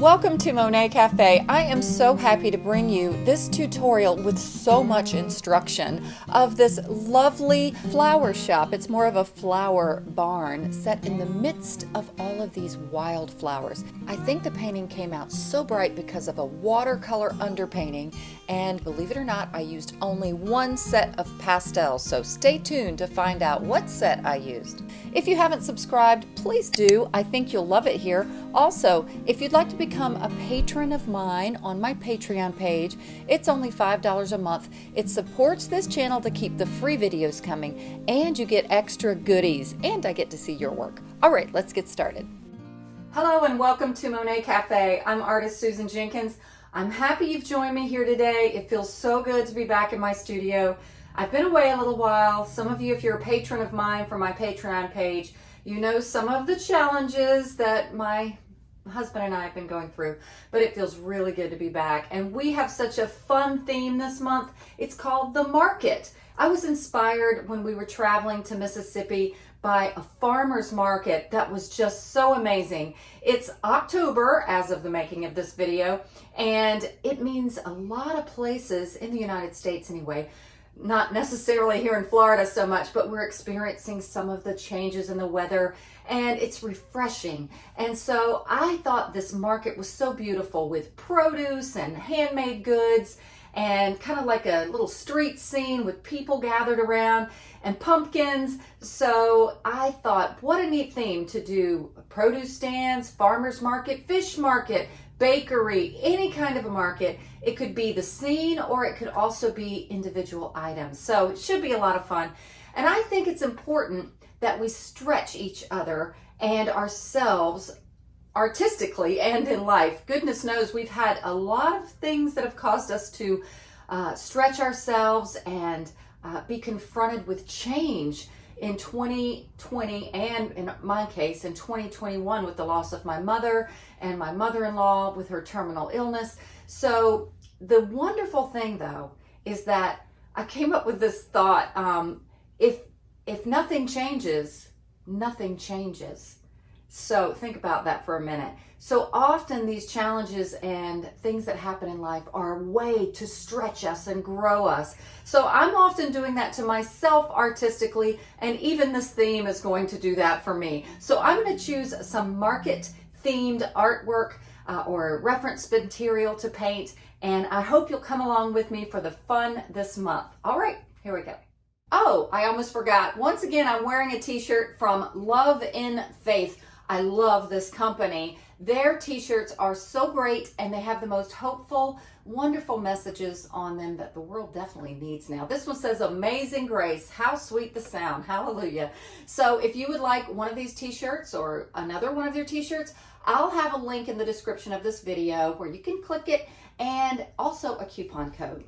Welcome to Monet Cafe. I am so happy to bring you this tutorial with so much instruction of this lovely flower shop. It's more of a flower barn set in the midst of all of these wildflowers. I think the painting came out so bright because of a watercolor underpainting and believe it or not, I used only one set of pastels, so stay tuned to find out what set I used. If you haven't subscribed, please do. I think you'll love it here. Also, if you'd like to become a patron of mine on my Patreon page, it's only $5 a month. It supports this channel to keep the free videos coming, and you get extra goodies, and I get to see your work. All right, let's get started. Hello and welcome to Monet Cafe. I'm artist Susan Jenkins. I'm happy you've joined me here today. It feels so good to be back in my studio. I've been away a little while. Some of you, if you're a patron of mine from my Patreon page, you know some of the challenges that my husband and I have been going through, but it feels really good to be back. And we have such a fun theme this month. It's called The Market. I was inspired when we were traveling to Mississippi by a farmer's market that was just so amazing. It's October as of the making of this video, and it means a lot of places in the United States anyway, not necessarily here in Florida so much, but we're experiencing some of the changes in the weather and it's refreshing. And so I thought this market was so beautiful with produce and handmade goods and kind of like a little street scene with people gathered around and pumpkins. So I thought, what a neat theme to do produce stands, farmer's market, fish market, bakery, any kind of a market. It could be the scene or it could also be individual items. So it should be a lot of fun. And I think it's important that we stretch each other and ourselves artistically and in life. Goodness knows we've had a lot of things that have caused us to uh, stretch ourselves and uh, be confronted with change in 2020 and in my case in 2021 with the loss of my mother and my mother-in-law with her terminal illness. So the wonderful thing though is that I came up with this thought, um, if, if nothing changes, nothing changes. So think about that for a minute. So often these challenges and things that happen in life are a way to stretch us and grow us. So I'm often doing that to myself artistically, and even this theme is going to do that for me. So I'm going to choose some market themed artwork uh, or reference material to paint, and I hope you'll come along with me for the fun this month. All right, here we go. Oh, I almost forgot. Once again, I'm wearing a t-shirt from Love in Faith. I love this company. Their t-shirts are so great and they have the most hopeful, wonderful messages on them that the world definitely needs now. This one says, Amazing Grace, how sweet the sound, hallelujah. So if you would like one of these t-shirts or another one of their t-shirts, I'll have a link in the description of this video where you can click it and also a coupon code.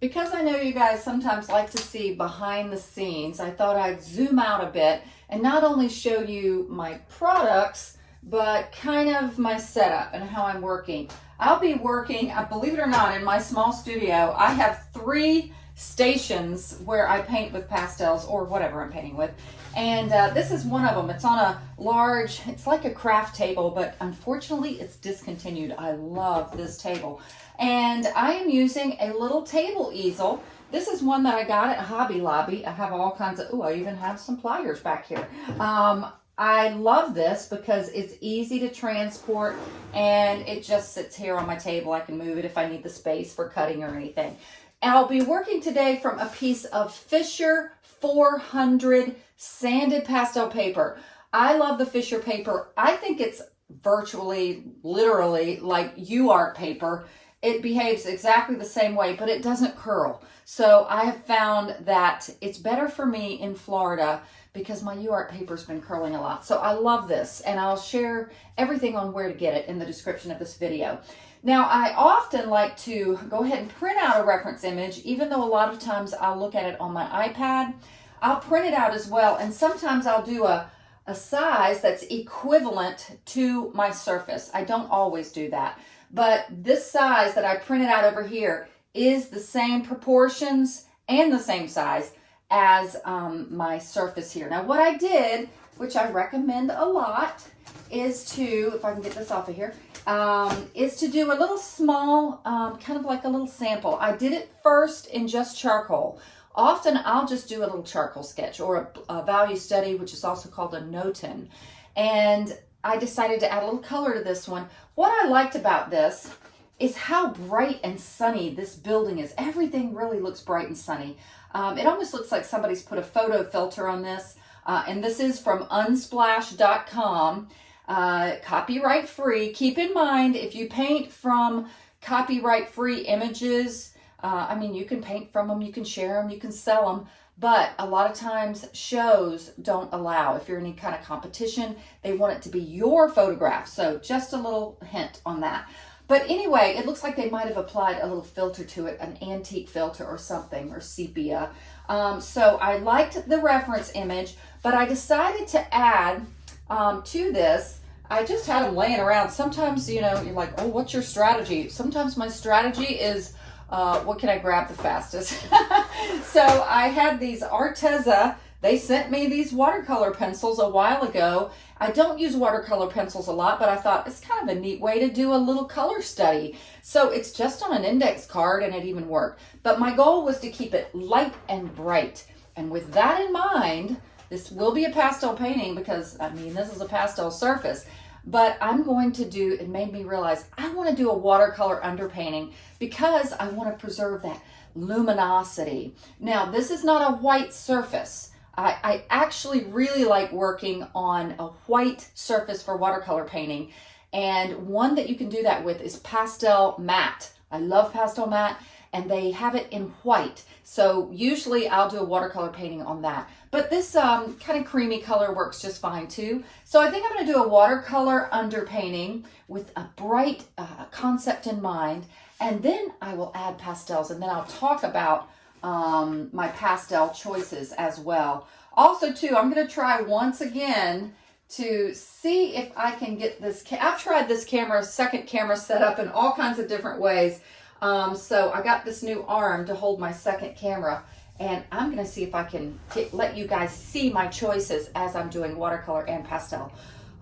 Because I know you guys sometimes like to see behind the scenes, I thought I'd zoom out a bit and not only show you my products, but kind of my setup and how I'm working. I'll be working, uh, believe it or not, in my small studio, I have three stations where I paint with pastels or whatever I'm painting with. And uh, this is one of them. It's on a large, it's like a craft table, but unfortunately it's discontinued. I love this table. And I am using a little table easel. This is one that I got at Hobby Lobby. I have all kinds of, oh, I even have some pliers back here. Um, I love this because it's easy to transport and it just sits here on my table. I can move it if I need the space for cutting or anything. And I'll be working today from a piece of Fisher 400 sanded pastel paper. I love the Fisher paper. I think it's virtually, literally like you UArt paper it behaves exactly the same way, but it doesn't curl. So I have found that it's better for me in Florida because my UArt paper's been curling a lot. So I love this and I'll share everything on where to get it in the description of this video. Now I often like to go ahead and print out a reference image, even though a lot of times I'll look at it on my iPad. I'll print it out as well and sometimes I'll do a, a size that's equivalent to my surface. I don't always do that. But this size that I printed out over here is the same proportions and the same size as um, my surface here. Now what I did, which I recommend a lot, is to, if I can get this off of here, um, is to do a little small, um, kind of like a little sample. I did it first in just charcoal. Often I'll just do a little charcoal sketch or a, a value study, which is also called a notan. And I decided to add a little color to this one. What I liked about this is how bright and sunny this building is. Everything really looks bright and sunny. Um, it almost looks like somebody's put a photo filter on this. Uh, and this is from unsplash.com. Uh, copyright free. Keep in mind, if you paint from copyright free images, uh, I mean, you can paint from them, you can share them, you can sell them, but a lot of times shows don't allow. If you're in any kind of competition, they want it to be your photograph. So just a little hint on that. But anyway, it looks like they might have applied a little filter to it, an antique filter or something, or sepia. Um, so I liked the reference image, but I decided to add um, to this I just had them laying around. Sometimes, you know, you're like, oh, what's your strategy? Sometimes my strategy is, uh, what can I grab the fastest? so I had these Arteza. They sent me these watercolor pencils a while ago. I don't use watercolor pencils a lot, but I thought it's kind of a neat way to do a little color study. So it's just on an index card and it even worked. But my goal was to keep it light and bright. And with that in mind, this will be a pastel painting because, I mean, this is a pastel surface but I'm going to do, it made me realize I want to do a watercolor underpainting because I want to preserve that luminosity. Now, this is not a white surface. I, I actually really like working on a white surface for watercolor painting. And one that you can do that with is Pastelmat. I love Pastelmat and they have it in white. So usually I'll do a watercolor painting on that. But this um, kind of creamy color works just fine too. So I think I'm going to do a watercolor underpainting with a bright uh, concept in mind. And then I will add pastels and then I'll talk about um, my pastel choices as well. Also too, I'm going to try once again to see if I can get this. I've tried this camera, second camera set up in all kinds of different ways. Um, so I got this new arm to hold my second camera and I'm going to see if I can let you guys see my choices as I'm doing watercolor and pastel.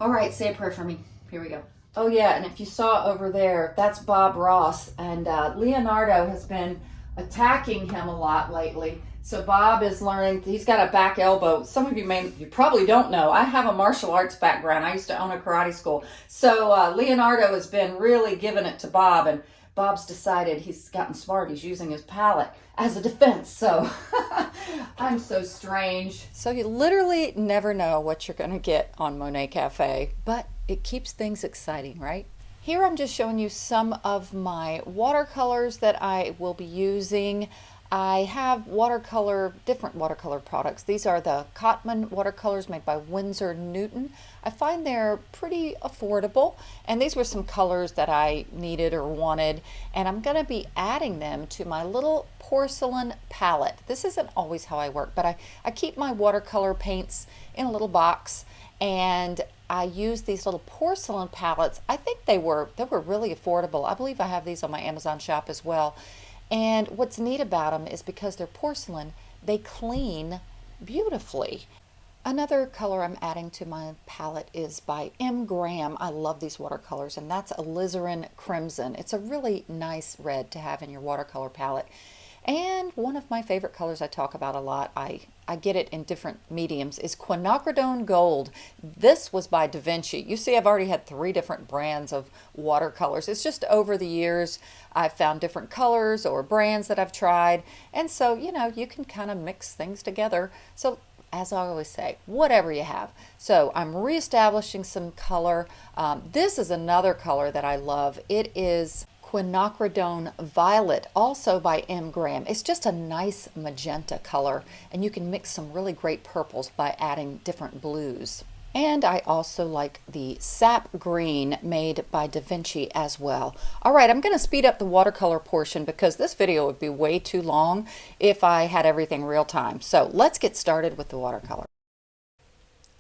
All right, say a prayer for me. Here we go. Oh yeah, and if you saw over there, that's Bob Ross and uh, Leonardo has been attacking him a lot lately. So Bob is learning, he's got a back elbow. Some of you may, you probably don't know, I have a martial arts background. I used to own a karate school. So uh, Leonardo has been really giving it to Bob and Bob's decided he's gotten smart. He's using his palette as a defense. So I'm so strange. So you literally never know what you're going to get on Monet Cafe, but it keeps things exciting, right? Here I'm just showing you some of my watercolors that I will be using. I have watercolor, different watercolor products. These are the Cotman watercolors made by Winsor Newton. I find they're pretty affordable and these were some colors that I needed or wanted and I'm going to be adding them to my little porcelain palette. This isn't always how I work but I, I keep my watercolor paints in a little box and I use these little porcelain palettes. I think they were they were really affordable. I believe I have these on my Amazon shop as well. And what's neat about them is because they're porcelain, they clean beautifully. Another color I'm adding to my palette is by M. Graham. I love these watercolors, and that's alizarin crimson. It's a really nice red to have in your watercolor palette. And one of my favorite colors I talk about a lot, I, I get it in different mediums, is quinacridone gold. This was by Da Vinci. You see I've already had three different brands of watercolors. It's just over the years I've found different colors or brands that I've tried. And so, you know, you can kind of mix things together. So as I always say, whatever you have. So I'm reestablishing some color. Um, this is another color that I love. It is Quinacridone Violet, also by M. Graham. It's just a nice magenta color, and you can mix some really great purples by adding different blues. And I also like the Sap Green made by Da Vinci as well. All right, I'm going to speed up the watercolor portion because this video would be way too long if I had everything real time. So let's get started with the watercolor.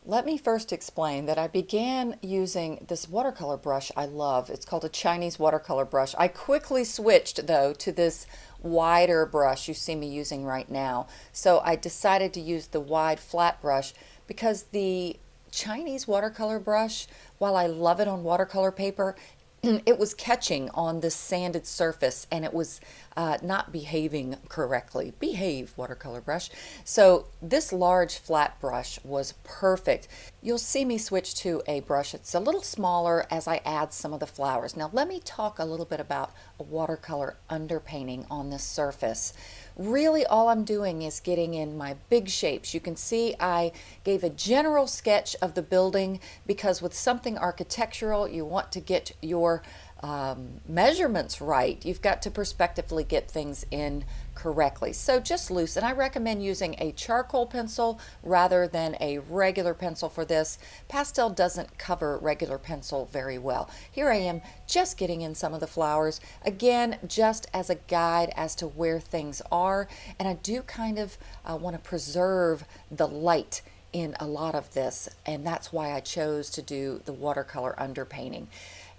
Let me first explain that I began using this watercolor brush I love. It's called a Chinese watercolor brush. I quickly switched though to this wider brush you see me using right now. So I decided to use the wide flat brush because the Chinese watercolor brush, while I love it on watercolor paper, it was catching on this sanded surface and it was uh, not behaving correctly. Behave, watercolor brush. So this large flat brush was perfect. You'll see me switch to a brush It's a little smaller as I add some of the flowers. Now let me talk a little bit about a watercolor underpainting on this surface. Really all I'm doing is getting in my big shapes. You can see I gave a general sketch of the building because with something architectural you want to get your um, measurements right, you've got to perspectively get things in correctly. So just loose, and I recommend using a charcoal pencil rather than a regular pencil for this. Pastel doesn't cover regular pencil very well. Here I am just getting in some of the flowers, again, just as a guide as to where things are, and I do kind of uh, want to preserve the light in a lot of this, and that's why I chose to do the watercolor underpainting.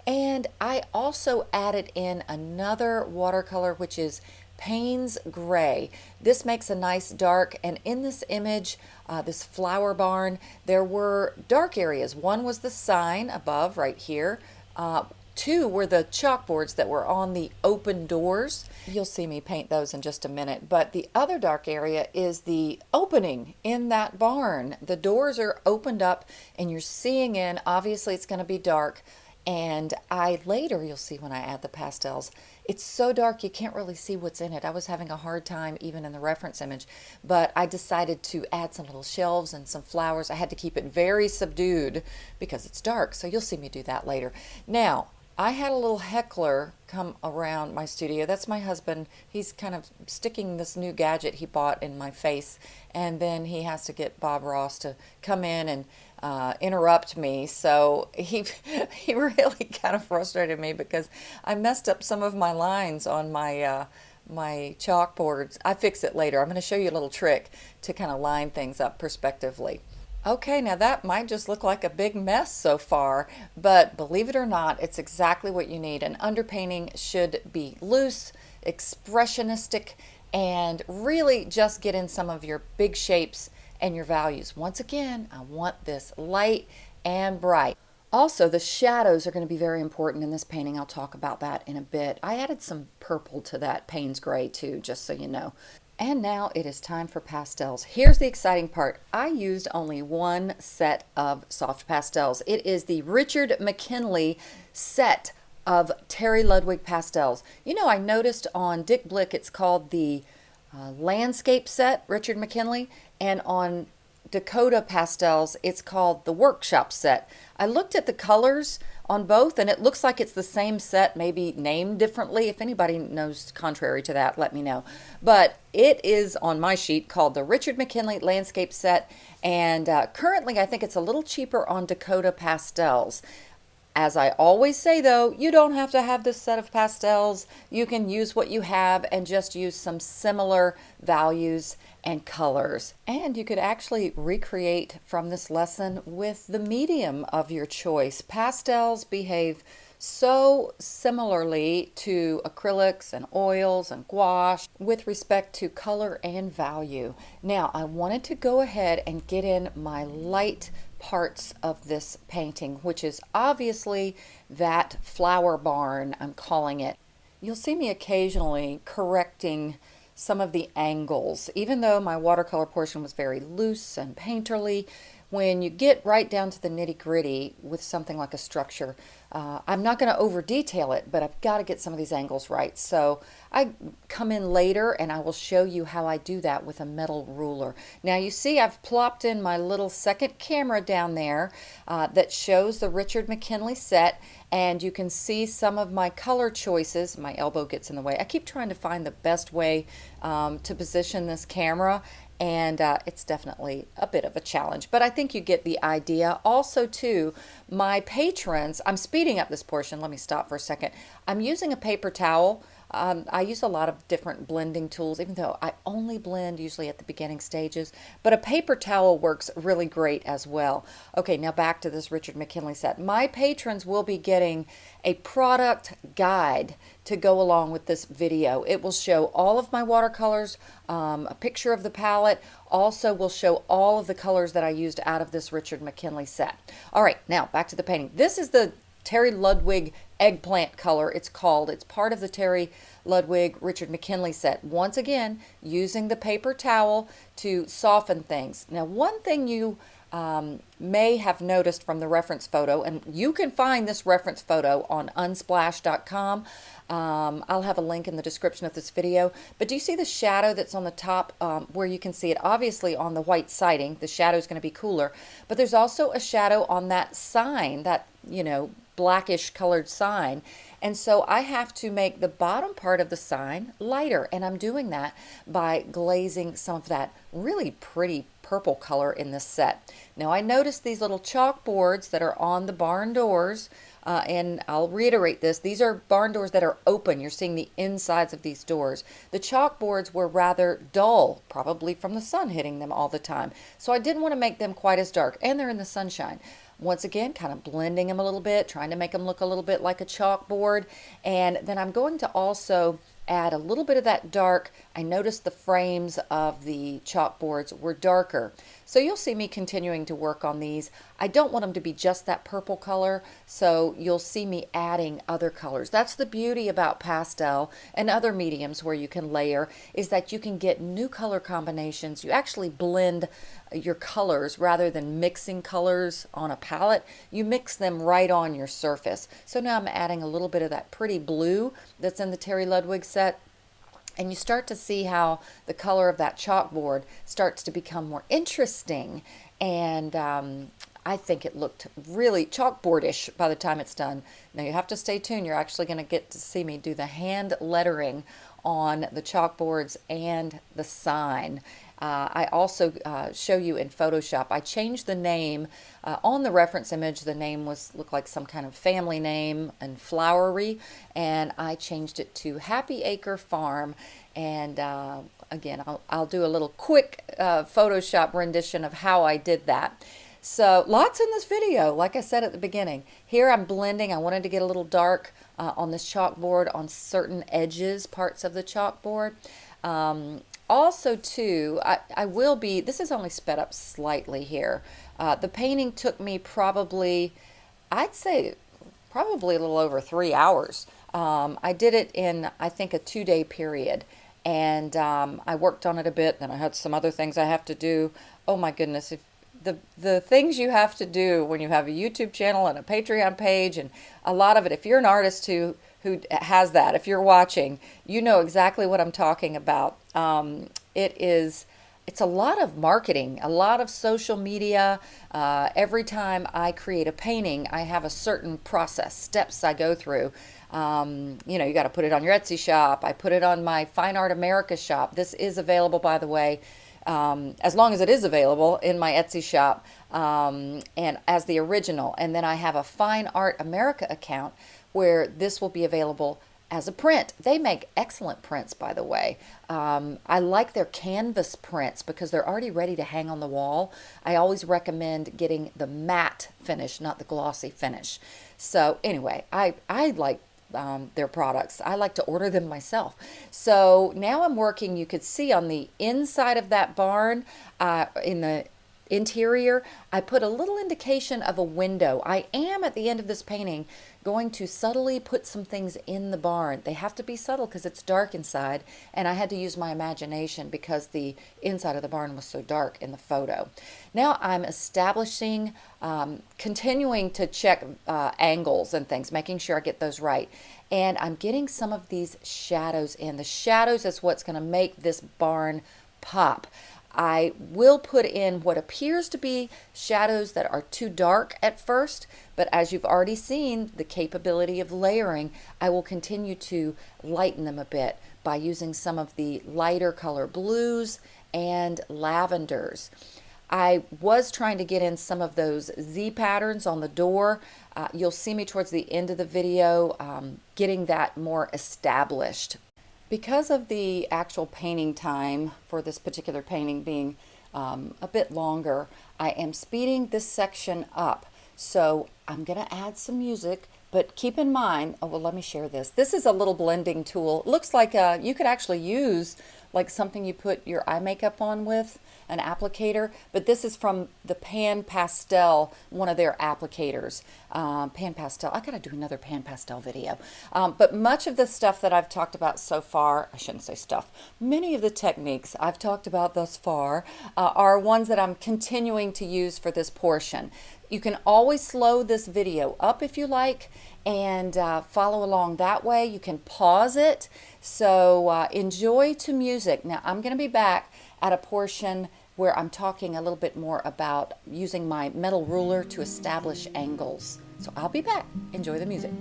And I also added in another watercolor, which is Payne's Gray. This makes a nice dark, and in this image, uh, this flower barn, there were dark areas. One was the sign above right here. Uh, two were the chalkboards that were on the open doors. You'll see me paint those in just a minute. But the other dark area is the opening in that barn. The doors are opened up and you're seeing in. Obviously, it's going to be dark. And I later, you'll see when I add the pastels, it's so dark you can't really see what's in it. I was having a hard time even in the reference image, but I decided to add some little shelves and some flowers. I had to keep it very subdued because it's dark, so you'll see me do that later. Now, I had a little heckler come around my studio. That's my husband. He's kind of sticking this new gadget he bought in my face, and then he has to get Bob Ross to come in and uh, interrupt me. So he he really kind of frustrated me because I messed up some of my lines on my uh, my chalkboards. I fix it later. I'm going to show you a little trick to kind of line things up perspectively. Okay, now that might just look like a big mess so far, but believe it or not, it's exactly what you need. An underpainting should be loose, expressionistic, and really just get in some of your big shapes and your values. Once again, I want this light and bright. Also, the shadows are going to be very important in this painting. I'll talk about that in a bit. I added some purple to that Payne's Gray too, just so you know. And now it is time for pastels. Here's the exciting part. I used only one set of soft pastels. It is the Richard McKinley set of Terry Ludwig pastels. You know, I noticed on Dick Blick it's called the uh, landscape set, Richard McKinley, and on Dakota Pastels, it's called the Workshop Set. I looked at the colors on both and it looks like it's the same set, maybe named differently. If anybody knows contrary to that, let me know. But it is on my sheet called the Richard McKinley Landscape Set and uh, currently I think it's a little cheaper on Dakota Pastels. As I always say though, you don't have to have this set of pastels. You can use what you have and just use some similar values and colors. And you could actually recreate from this lesson with the medium of your choice. Pastels behave so similarly to acrylics and oils and gouache with respect to color and value. Now I wanted to go ahead and get in my light parts of this painting, which is obviously that flower barn, I'm calling it. You'll see me occasionally correcting some of the angles. Even though my watercolor portion was very loose and painterly, when you get right down to the nitty gritty with something like a structure, uh, I'm not going to over detail it, but I've got to get some of these angles right. So I come in later and I will show you how I do that with a metal ruler. Now you see I've plopped in my little second camera down there uh, that shows the Richard McKinley set and you can see some of my color choices. My elbow gets in the way. I keep trying to find the best way um, to position this camera and uh, it's definitely a bit of a challenge but I think you get the idea. Also too my patrons I'm speeding up this portion. Let me stop for a second. I'm using a paper towel um, I use a lot of different blending tools, even though I only blend usually at the beginning stages, but a paper towel works really great as well. Okay, now back to this Richard McKinley set. My patrons will be getting a product guide to go along with this video. It will show all of my watercolors, um, a picture of the palette, also will show all of the colors that I used out of this Richard McKinley set. All right, now back to the painting. This is the Terry Ludwig eggplant color, it's called. It's part of the Terry Ludwig Richard McKinley set. Once again, using the paper towel to soften things. Now, one thing you um, may have noticed from the reference photo, and you can find this reference photo on unsplash.com. Um, I'll have a link in the description of this video. But do you see the shadow that's on the top um, where you can see it? Obviously on the white siding, the shadow is going to be cooler. But there's also a shadow on that sign, that, you know, blackish colored sign. And so I have to make the bottom part of the sign lighter. And I'm doing that by glazing some of that really pretty purple color in this set. Now I noticed these little chalkboards that are on the barn doors. Uh, and I'll reiterate this, these are barn doors that are open. You're seeing the insides of these doors. The chalkboards were rather dull, probably from the sun hitting them all the time. So I didn't want to make them quite as dark, and they're in the sunshine. Once again, kind of blending them a little bit, trying to make them look a little bit like a chalkboard. And then I'm going to also add a little bit of that dark. I noticed the frames of the chalkboards were darker. So you'll see me continuing to work on these. I don't want them to be just that purple color, so you'll see me adding other colors. That's the beauty about pastel and other mediums where you can layer, is that you can get new color combinations. You actually blend your colors rather than mixing colors on a palette. You mix them right on your surface. So now I'm adding a little bit of that pretty blue that's in the Terry Ludwig set and you start to see how the color of that chalkboard starts to become more interesting and um, I think it looked really chalkboardish by the time it's done. Now you have to stay tuned. You're actually going to get to see me do the hand lettering on the chalkboards and the sign. Uh, I also uh, show you in Photoshop. I changed the name uh, on the reference image. The name was looked like some kind of family name and flowery, and I changed it to Happy Acre Farm. And uh, again, I'll, I'll, do a little quick uh, Photoshop rendition of how I did that. So lots in this video, like I said at the beginning. Here I'm blending. I wanted to get a little dark uh, on this chalkboard on certain edges, parts of the chalkboard. Um, also too, I, I will be, this is only sped up slightly here. Uh, the painting took me probably, I'd say probably a little over three hours. Um, I did it in, I think, a two-day period. And um, I worked on it a bit. Then I had some other things I have to do. Oh my goodness, if the the things you have to do when you have a YouTube channel and a Patreon page and a lot of it if you're an artist who who has that. If you're watching, you know exactly what I'm talking about. Um, it is it's a lot of marketing, a lot of social media. Uh, every time I create a painting, I have a certain process, steps I go through. Um, you know, you got to put it on your Etsy shop. I put it on my Fine Art America shop. This is available, by the way, um, as long as it is available in my Etsy shop um, and as the original. And then I have a Fine Art America account where this will be available as a print. They make excellent prints, by the way. Um, I like their canvas prints because they're already ready to hang on the wall. I always recommend getting the matte finish, not the glossy finish. So anyway, I, I like um, their products. I like to order them myself. So now I'm working, you could see on the inside of that barn, uh, in the interior, I put a little indication of a window. I am at the end of this painting going to subtly put some things in the barn. They have to be subtle because it's dark inside and I had to use my imagination because the inside of the barn was so dark in the photo. Now I'm establishing, um, continuing to check uh, angles and things, making sure I get those right. And I'm getting some of these shadows in. The shadows is what's going to make this barn pop. I will put in what appears to be shadows that are too dark at first, but as you've already seen the capability of layering, I will continue to lighten them a bit by using some of the lighter color blues and lavenders. I was trying to get in some of those Z patterns on the door. Uh, you'll see me towards the end of the video um, getting that more established because of the actual painting time for this particular painting being um, a bit longer, I am speeding this section up. So I'm going to add some music, but keep in mind, oh, well, let me share this. This is a little blending tool. It looks like uh, you could actually use like something you put your eye makeup on with, an applicator, but this is from the Pan Pastel, one of their applicators. Um, Pan Pastel, I gotta do another Pan Pastel video. Um, but much of the stuff that I've talked about so far, I shouldn't say stuff, many of the techniques I've talked about thus far uh, are ones that I'm continuing to use for this portion. You can always slow this video up if you like and uh, follow along that way. You can pause it. So uh, enjoy to music. Now I'm going to be back at a portion where I'm talking a little bit more about using my metal ruler to establish angles. So I'll be back. Enjoy the music.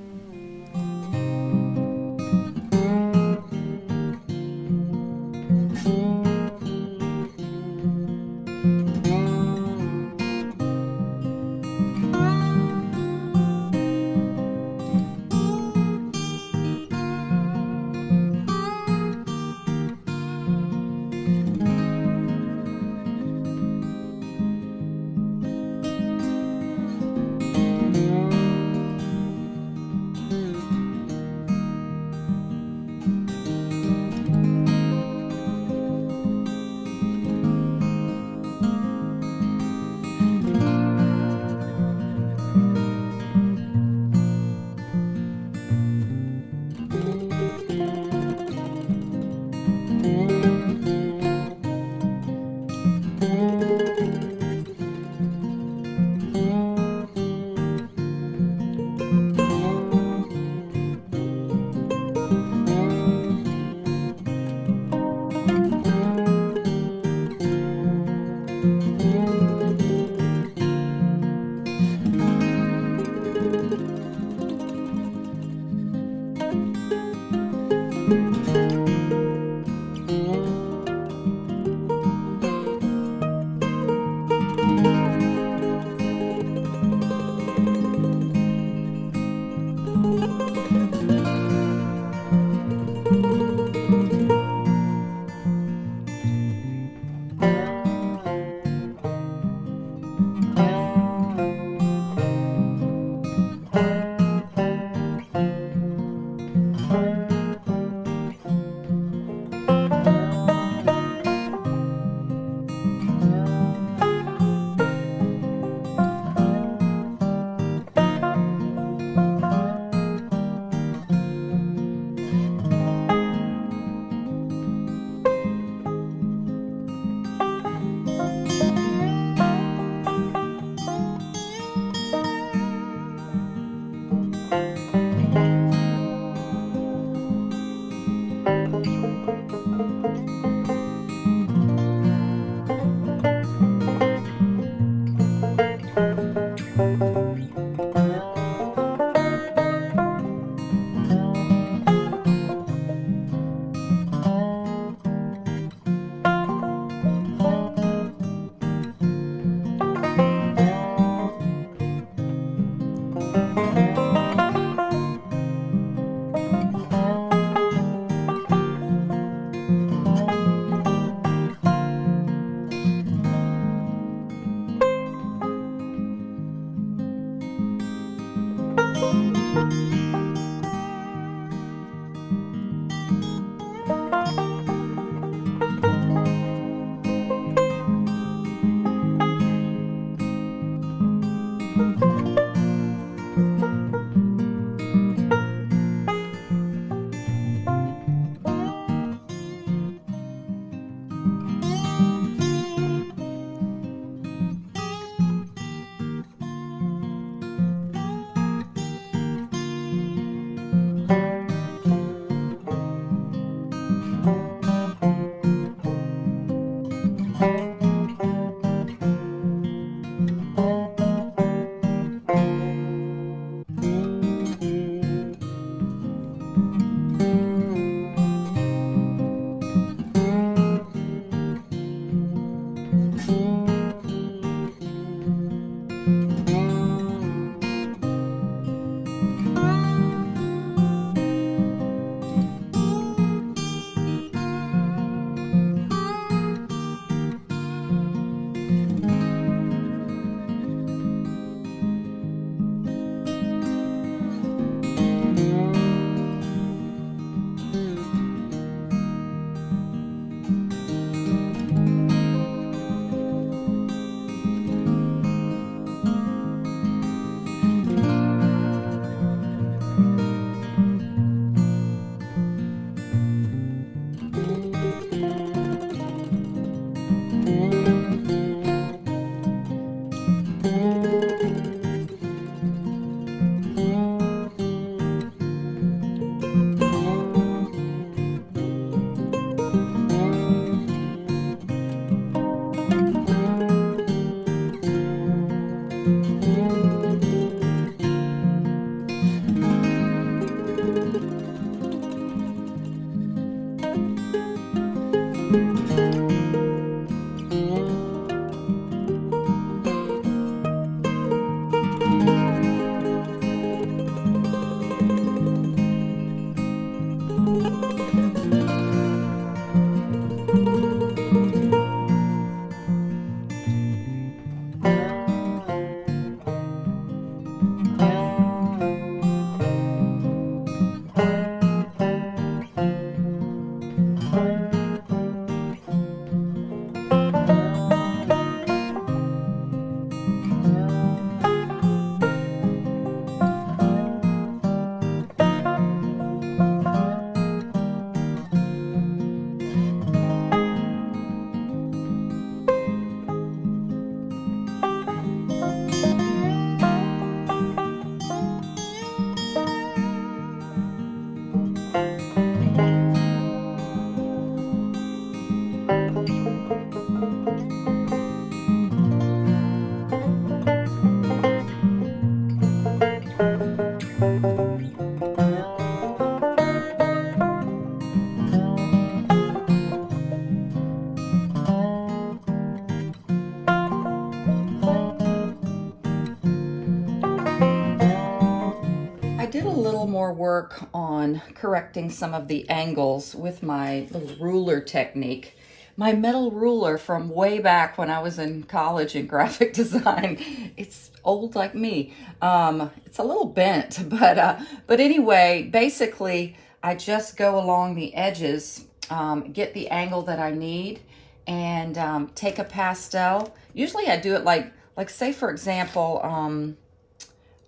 Work on correcting some of the angles with my little ruler technique. My metal ruler from way back when I was in college in graphic design, it's old like me. Um, it's a little bent, but, uh, but anyway, basically I just go along the edges, um, get the angle that I need and um, take a pastel. Usually I do it like, like say for example, um,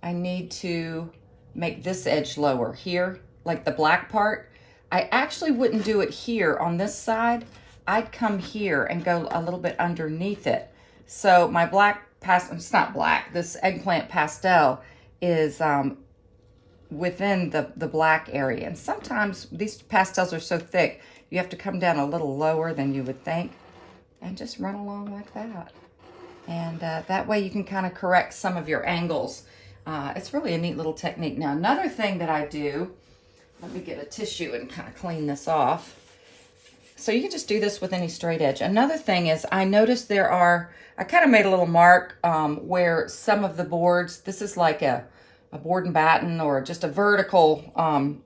I need to make this edge lower here, like the black part. I actually wouldn't do it here on this side. I'd come here and go a little bit underneath it. So my black pastel, it's not black, this eggplant pastel is um, within the, the black area. And sometimes these pastels are so thick, you have to come down a little lower than you would think and just run along like that. And uh, that way you can kind of correct some of your angles. Uh, it's really a neat little technique. Now, another thing that I do, let me get a tissue and kind of clean this off. So you can just do this with any straight edge. Another thing is I noticed there are, I kind of made a little mark um, where some of the boards, this is like a, a board and batten or just a vertical um,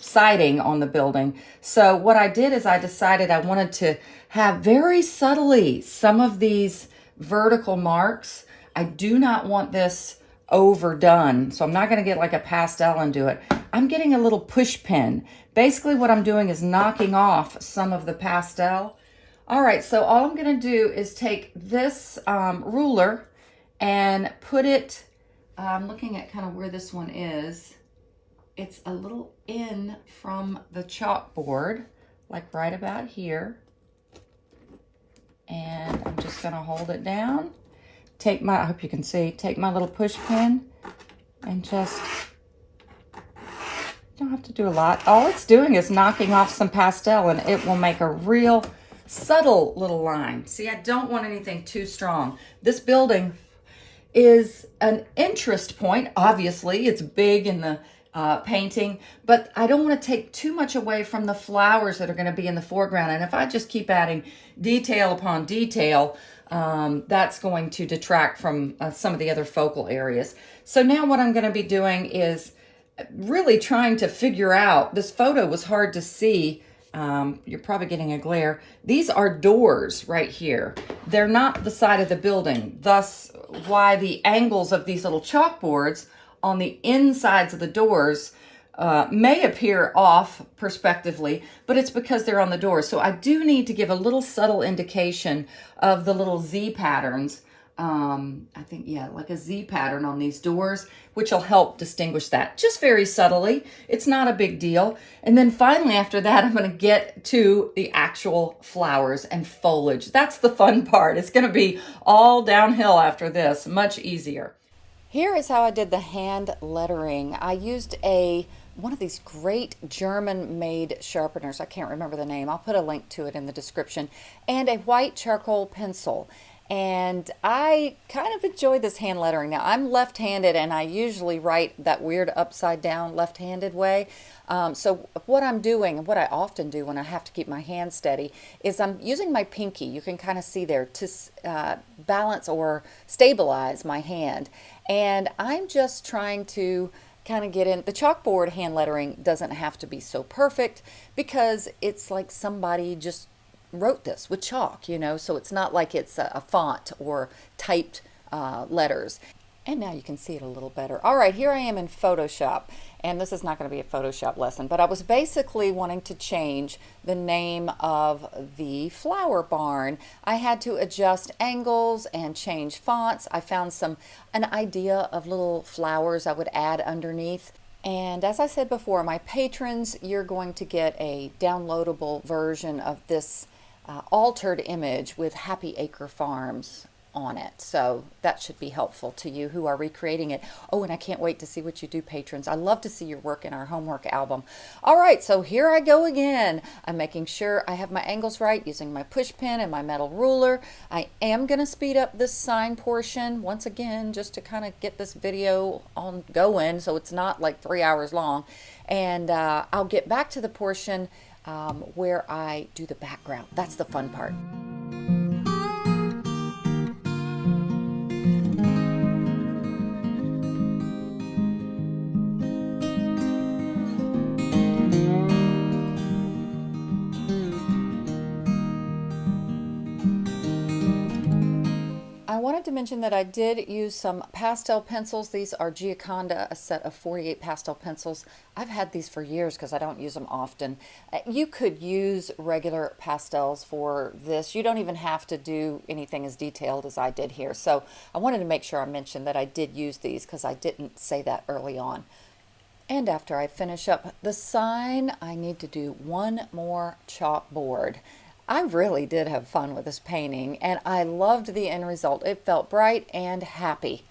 siding on the building. So what I did is I decided I wanted to have very subtly some of these vertical marks. I do not want this overdone. So I'm not going to get like a pastel and do it. I'm getting a little push pin. Basically what I'm doing is knocking off some of the pastel. All right, so all I'm going to do is take this um, ruler and put it, I'm looking at kind of where this one is. It's a little in from the chalkboard, like right about here. And I'm just going to hold it down take my, I hope you can see, take my little push pin and just, don't have to do a lot. All it's doing is knocking off some pastel and it will make a real subtle little line. See, I don't want anything too strong. This building is an interest point. Obviously, it's big in the uh, painting, but I don't want to take too much away from the flowers that are going to be in the foreground. And if I just keep adding detail upon detail, um, that's going to detract from uh, some of the other focal areas. So now what I'm going to be doing is really trying to figure out, this photo was hard to see, um, you're probably getting a glare. These are doors right here. They're not the side of the building, thus why the angles of these little chalkboards on the insides of the doors uh, may appear off perspectively, but it's because they're on the door. So I do need to give a little subtle indication of the little Z patterns. Um, I think, yeah, like a Z pattern on these doors, which will help distinguish that just very subtly. It's not a big deal. And then finally, after that, I'm going to get to the actual flowers and foliage. That's the fun part. It's going to be all downhill after this, much easier. Here is how I did the hand lettering. I used a one of these great German made sharpeners. I can't remember the name. I'll put a link to it in the description. And a white charcoal pencil. And I kind of enjoy this hand lettering. Now, I'm left-handed and I usually write that weird upside down left-handed way. Um, so what I'm doing, and what I often do when I have to keep my hand steady, is I'm using my pinky, you can kind of see there, to uh, balance or stabilize my hand. And I'm just trying to kind of get in. The chalkboard hand lettering doesn't have to be so perfect because it's like somebody just wrote this with chalk, you know, so it's not like it's a, a font or typed uh, letters. And now you can see it a little better. All right, here I am in Photoshop, and this is not going to be a Photoshop lesson, but I was basically wanting to change the name of the flower barn. I had to adjust angles and change fonts. I found some an idea of little flowers I would add underneath. And as I said before, my patrons, you're going to get a downloadable version of this uh, altered image with Happy Acre Farms on it. So that should be helpful to you who are recreating it. Oh, and I can't wait to see what you do, patrons. I love to see your work in our homework album. All right, so here I go again. I'm making sure I have my angles right using my push pin and my metal ruler. I am going to speed up this sign portion once again just to kind of get this video on going so it's not like three hours long. And uh, I'll get back to the portion um, where I do the background. That's the fun part. Mention that I did use some pastel pencils. These are Gioconda, a set of 48 pastel pencils. I've had these for years because I don't use them often. Uh, you could use regular pastels for this. You don't even have to do anything as detailed as I did here. So I wanted to make sure I mentioned that I did use these because I didn't say that early on. And after I finish up the sign, I need to do one more chalkboard. I really did have fun with this painting and I loved the end result. It felt bright and happy.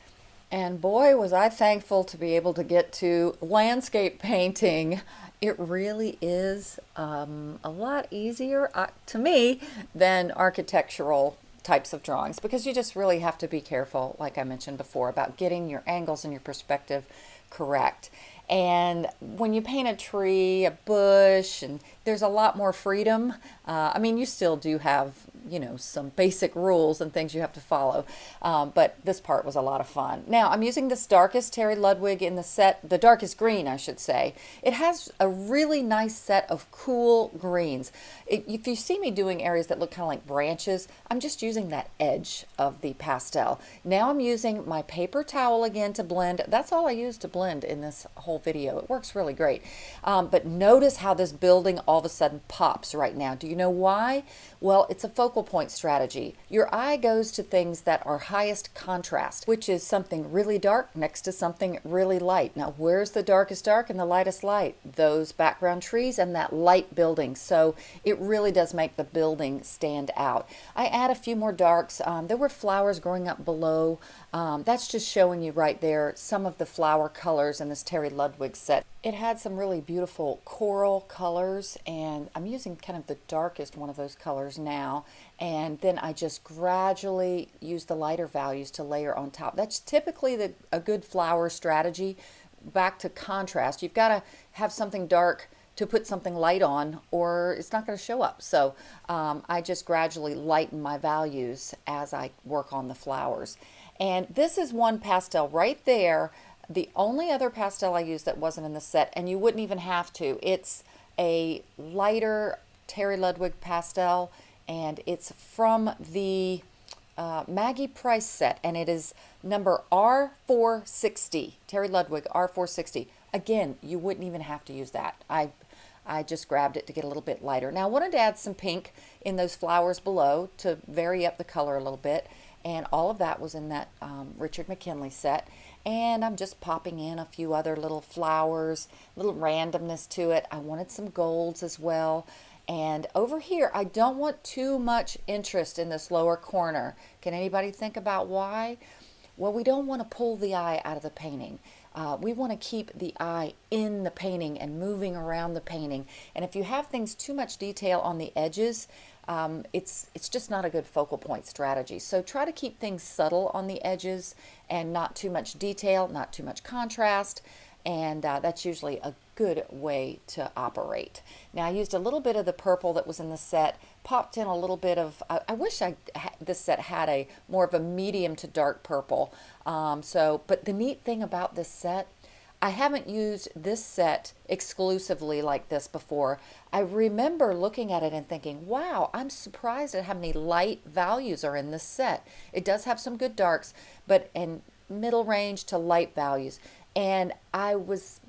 And boy, was I thankful to be able to get to landscape painting. It really is um, a lot easier uh, to me than architectural types of drawings because you just really have to be careful, like I mentioned before, about getting your angles and your perspective correct. And when you paint a tree, a bush, and there's a lot more freedom. Uh, I mean, you still do have you know, some basic rules and things you have to follow. Um, but this part was a lot of fun. Now, I'm using this darkest Terry Ludwig in the set, the darkest green, I should say. It has a really nice set of cool greens. It, if you see me doing areas that look kind of like branches, I'm just using that edge of the pastel. Now I'm using my paper towel again to blend. That's all I use to blend in this whole video. It works really great. Um, but notice how this building all of a sudden pops right now. Do you know why? Well, it's a focal point strategy. Your eye goes to things that are highest contrast, which is something really dark next to something really light. Now, where's the darkest dark and the lightest light? Those background trees and that light building. So it really does make the building stand out. I add a few more darks. Um, there were flowers growing up below. Um, that's just showing you right there some of the flower colors in this Terry Ludwig set. It had some really beautiful coral colors and I'm using kind of the darkest one of those colors now and then I just gradually use the lighter values to layer on top. That's typically the, a good flower strategy. Back to contrast, you've got to have something dark to put something light on or it's not going to show up. So um, I just gradually lighten my values as I work on the flowers. And this is one pastel right there. The only other pastel I used that wasn't in the set, and you wouldn't even have to, it's a lighter Terry Ludwig pastel, and it's from the uh, Maggie Price set, and it is number R460, Terry Ludwig R460. Again, you wouldn't even have to use that. I, I just grabbed it to get a little bit lighter. Now I wanted to add some pink in those flowers below to vary up the color a little bit and all of that was in that um, Richard McKinley set and I'm just popping in a few other little flowers little randomness to it. I wanted some golds as well. And over here I don't want too much interest in this lower corner. Can anybody think about why? Well we don't want to pull the eye out of the painting. Uh, we want to keep the eye in the painting and moving around the painting. And if you have things too much detail on the edges um, it's, it's just not a good focal point strategy. So try to keep things subtle on the edges and not too much detail, not too much contrast, and uh, that's usually a good way to operate. Now I used a little bit of the purple that was in the set, popped in a little bit of, I, I wish I this set had a more of a medium to dark purple. Um, so, but the neat thing about this set I haven't used this set exclusively like this before. I remember looking at it and thinking, wow, I'm surprised at how many light values are in this set. It does have some good darks, but in middle range to light values. And I was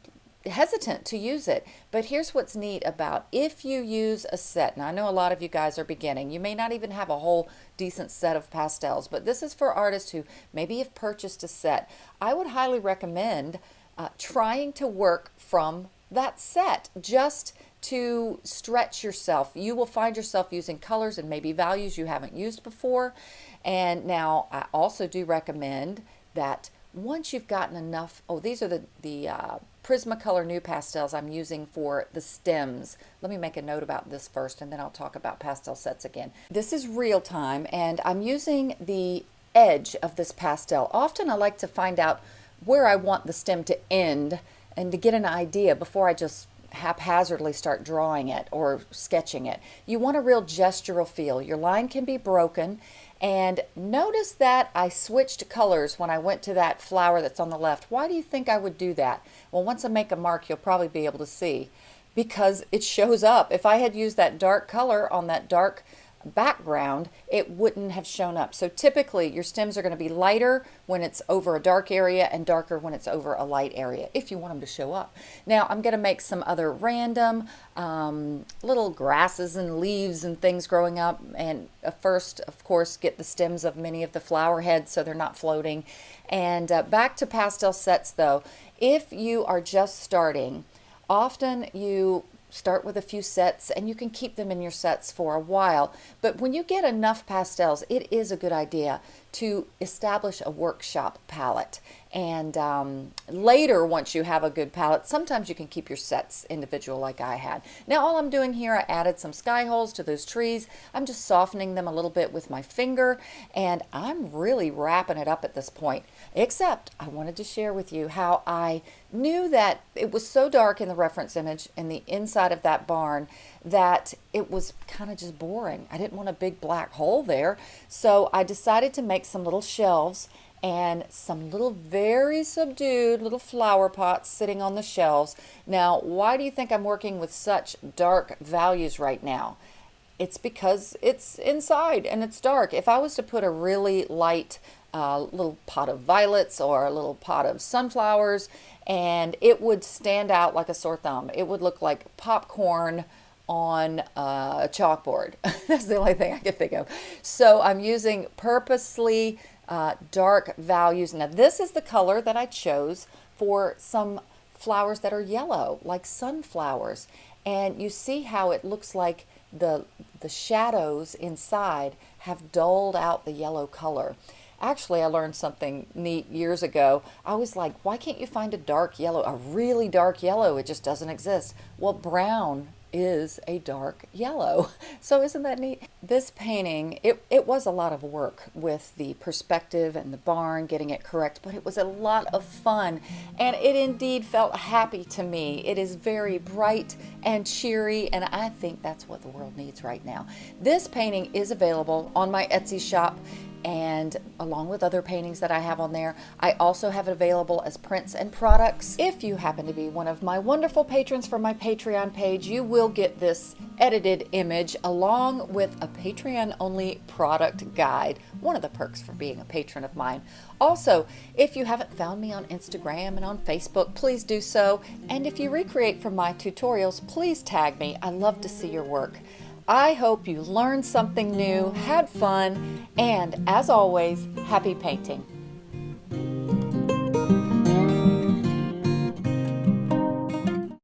hesitant to use it. But here's what's neat about if you use a set, now I know a lot of you guys are beginning, you may not even have a whole decent set of pastels, but this is for artists who maybe have purchased a set. I would highly recommend uh, trying to work from that set just to stretch yourself. You will find yourself using colors and maybe values you haven't used before. And now I also do recommend that once you've gotten enough, oh, these are the, the uh, Prismacolor NuPastels I'm using for the stems. Let me make a note about this first and then I'll talk about pastel sets again. This is real time and I'm using the edge of this pastel. Often I like to find out where I want the stem to end and to get an idea before I just haphazardly start drawing it or sketching it. You want a real gestural feel. Your line can be broken and notice that I switched colors when I went to that flower that's on the left. Why do you think I would do that? Well, once I make a mark, you'll probably be able to see because it shows up. If I had used that dark color on that dark background, it wouldn't have shown up. So typically your stems are going to be lighter when it's over a dark area and darker when it's over a light area, if you want them to show up. Now I'm going to make some other random um, little grasses and leaves and things growing up. And uh, first, of course, get the stems of many of the flower heads so they're not floating. And uh, back to pastel sets though, if you are just starting, often you start with a few sets and you can keep them in your sets for a while. But when you get enough pastels, it is a good idea to establish a workshop palette. And um, later, once you have a good palette, sometimes you can keep your sets individual like I had. Now all I'm doing here, I added some sky holes to those trees. I'm just softening them a little bit with my finger and I'm really wrapping it up at this point. Except I wanted to share with you how I knew that it was so dark in the reference image in the inside of that barn that it was kind of just boring. I didn't want a big black hole there. So I decided to make some little shelves and some little very subdued little flower pots sitting on the shelves. Now, why do you think I'm working with such dark values right now? It's because it's inside and it's dark. If I was to put a really light a little pot of violets or a little pot of sunflowers and it would stand out like a sore thumb. It would look like popcorn on a chalkboard. That's the only thing I can think of. So I'm using purposely uh, dark values. Now this is the color that I chose for some flowers that are yellow, like sunflowers. And you see how it looks like the, the shadows inside have dulled out the yellow color. Actually, I learned something neat years ago. I was like, why can't you find a dark yellow, a really dark yellow? It just doesn't exist. Well, brown is a dark yellow. So isn't that neat? This painting, it, it was a lot of work with the perspective and the barn, getting it correct, but it was a lot of fun. And it indeed felt happy to me. It is very bright and cheery, and I think that's what the world needs right now. This painting is available on my Etsy shop and along with other paintings that I have on there. I also have it available as prints and products. If you happen to be one of my wonderful patrons from my Patreon page, you will get this edited image along with a Patreon only product guide, one of the perks for being a patron of mine. Also, if you haven't found me on Instagram and on Facebook, please do so. And if you recreate from my tutorials, please tag me. I love to see your work. I hope you learned something new, had fun, and as always, happy painting.